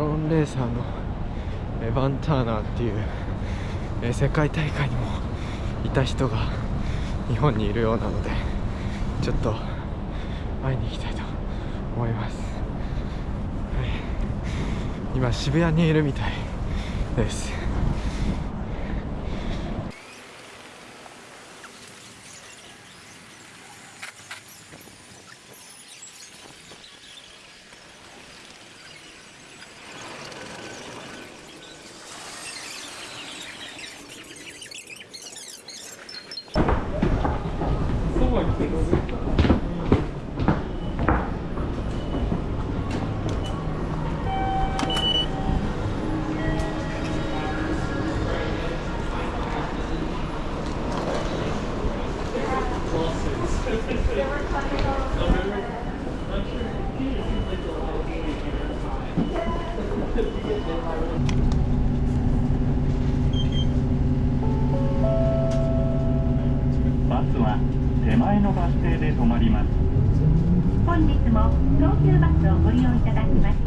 ローンレーサーのエヴァン・ターナーっていう、え世界大会にもいた人が日本にいるようなのでちょっと会いに行きたいと思います、はい、今渋谷にいるみたいです。東急バスをご利用いただきます。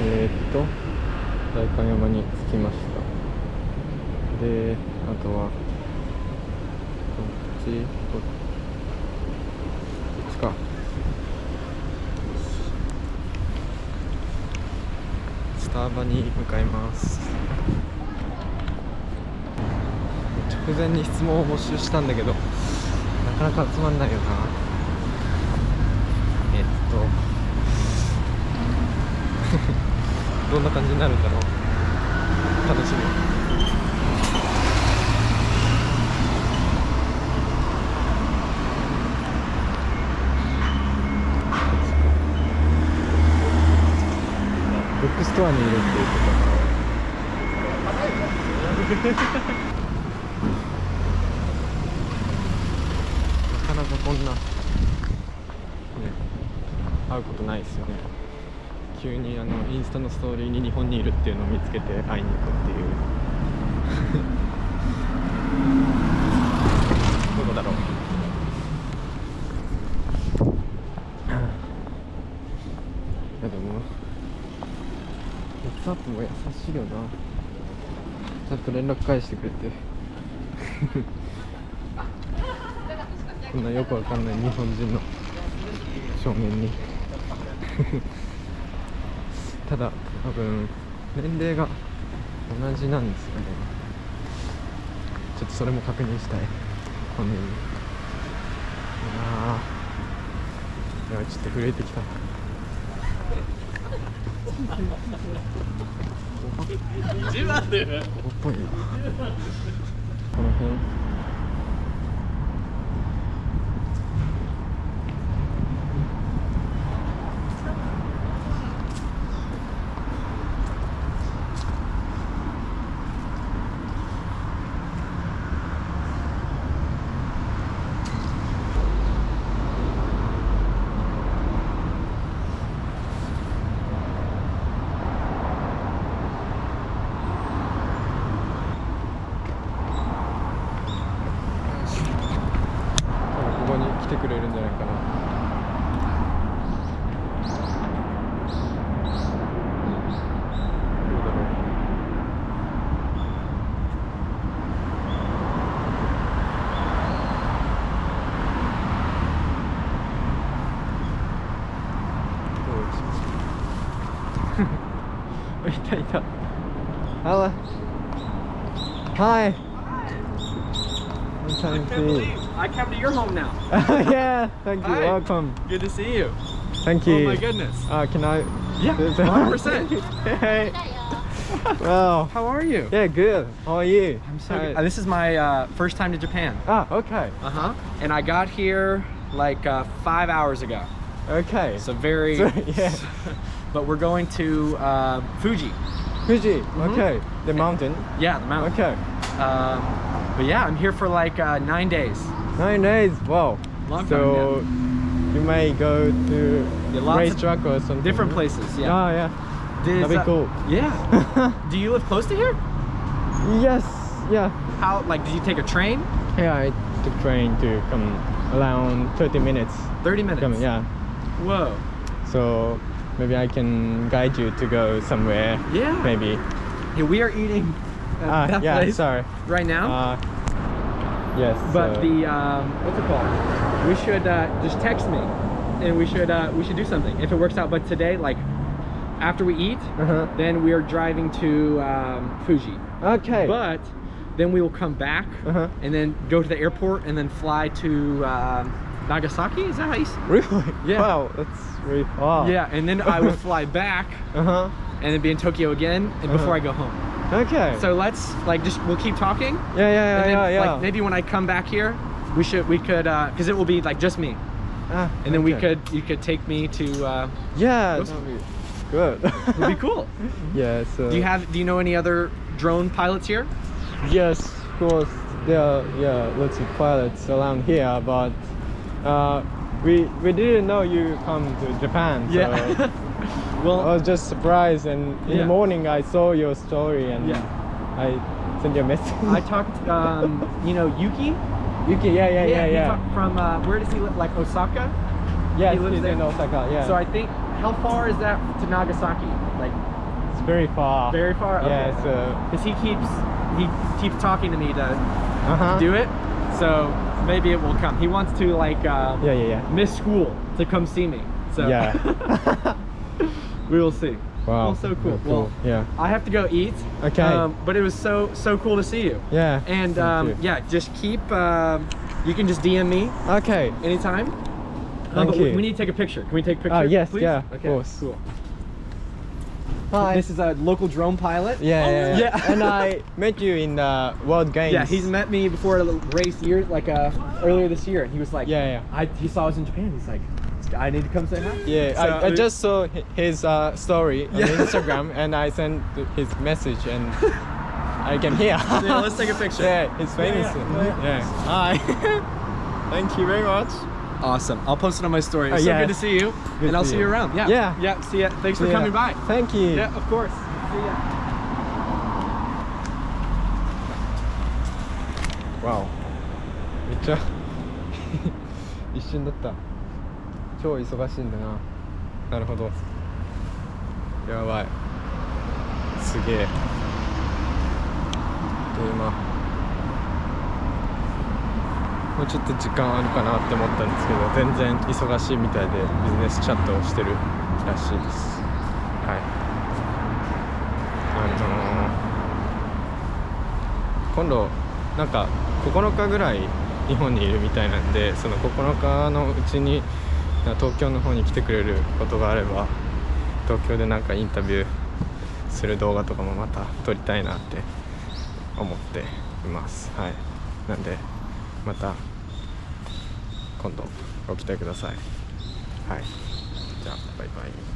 えー、っと代官山に着きましたであとはこっちここっちかスタバに向かいます直前に質問を募集したんだけどなかなか集まんないよな。えっと どんな感じになるんだろう。楽しみ。ブックストアにいるっていうことなかこんな。ね。会うことないですよね。急にあのインスタのストーリーに日本にいるっていうのを見つけて会いに行くっていう。どこだろう。いやでも WhatsApp も優しいよな。ちゃんと連絡返してくれてこんなよくわかんない日本人の正面に。ただ多分年齢が同じなんですよね。ちょっとそれも確認したい。本人にいやーいやちょっと震えてきた。ここっぽいなこの辺いたいた Hello Hi Long time see I come to your home now. yeah, thank you. Hi. Welcome. Good to see you. Thank you. Oh my goodness. Uh, can I? Yeah, 100%. hey. Wow. How are you? Yeah, good. How are you? I'm so Hi. good. Uh, this is my uh, first time to Japan. Ah, okay. Uh huh. And I got here like uh, five hours ago. Okay. So very. So, yeah. But we're going to uh, Fuji. Fuji. Mhm. Okay. The mountain. Yeah, the mountain. Okay. Um, but yeah, I'm here for like uh, nine days. Nine days. Wow. Long so you may go to Yeah, lots of racetrack or something. Different places. Yeah. Oh yeah. Does, That'd be uh, cool. Yeah. Do you live close to here? yes. Yeah. How like did you take a train? Yeah, I took train to come around 30 minutes. 30 minutes. Come, yeah. Whoa. So maybe I can guide you to go somewhere. Yeah. Maybe. Yeah, we are eating at Ah, that yeah, place sorry. right now. Uh, yes. but so- the um, what's it called? We should uh, just text me, and we should uh, we should do something if it works out. But today, like after we eat, Uh-huh. then we are driving to um, Fuji. Okay. But then we will come back Uh-huh. and then go to the airport and then fly to um, Nagasaki. Is that how you? Really? Yeah. Wow, that's really far. Yeah, and then I will fly back Uh huh. and then be in Tokyo again and before Uh-huh. I go home. Okay. So let's like just we'll keep talking. yeah, yeah, yeah, and then, yeah, yeah. like maybe when I come back here, we should we could uh because it will be like just me, Ah, and then we could you could take me to. uh Yeah, be good. It'd be cool. yeah. So. Do you have do you know any other drone pilots here? Yes, of course. There are yeah lots of pilots around here, but uh, we we didn't know you come to Japan. So I well, I was just surprised, and in Yeah. the morning I saw your story, and Yeah. I sent you a message. I talked. Um, you know Yuki. Yuki, yeah, yeah, yeah, he yeah. From uh, where does he live? Like Osaka. yes, he lives in Osaka. Yeah. So I think how far is that to Nagasaki? Like it's very far. very far. Yeah. So. Because he keeps he keeps talking to me to Uh huh. do it. So maybe it will come. He wants to like uh, Yeah, yeah, yeah. miss school to come see me. So Yeah. we will see. wow. Well, so cool. Cool. Well, yeah. I have to go eat. Okay. Um, but it was so so cool to see you. Yeah. And um, yeah, just keep. Um, you can just DM me Okay. anytime. Thank but we- you. We need to take a picture. Can we take a picture? Ah, yes, please? yeah, of Okay. course. Cool. Hi. This is a local drone pilot. Yeah, Oh, yeah, yeah. yeah. and I met you in the World Games. Yeah, he's met me before a race year, like uh, earlier this year, and he was like, Yeah, yeah. I, he saw us in Japan. He's like, I need to come say hi. Yeah, So, I, I just saw his uh, story on Yeah. Instagram and I sent his message and I came here. Yeah, let's take a picture. Yeah, he's famous. yeah, Yeah. Hi. Thank you very much. Awesome. I'll post it on my story. Oh, It's so good to see you, Good and I'll see see you you. around. Yeah. Yeah. Yeah. See ya. Thanks for Yeah. coming by. Thank you. Yeah, of course. See ya. Wow. めっちゃ一瞬だった超忙しいんだななるほどやばいすげえで今もうちょっと時間あるかなって思ったんですけど全然忙しいみたいでビジネスチャットをしてるらしいです。はい。あのー今度なんか9日ぐらい日本にいるみたいなんでその9日のうちに東京の方に来てくれることがあれば東京でなんかインタビューする動画とかもまた撮りたいなって思っています。はい。なんでまた今度ご期待ください。はい。じゃあバイバイ。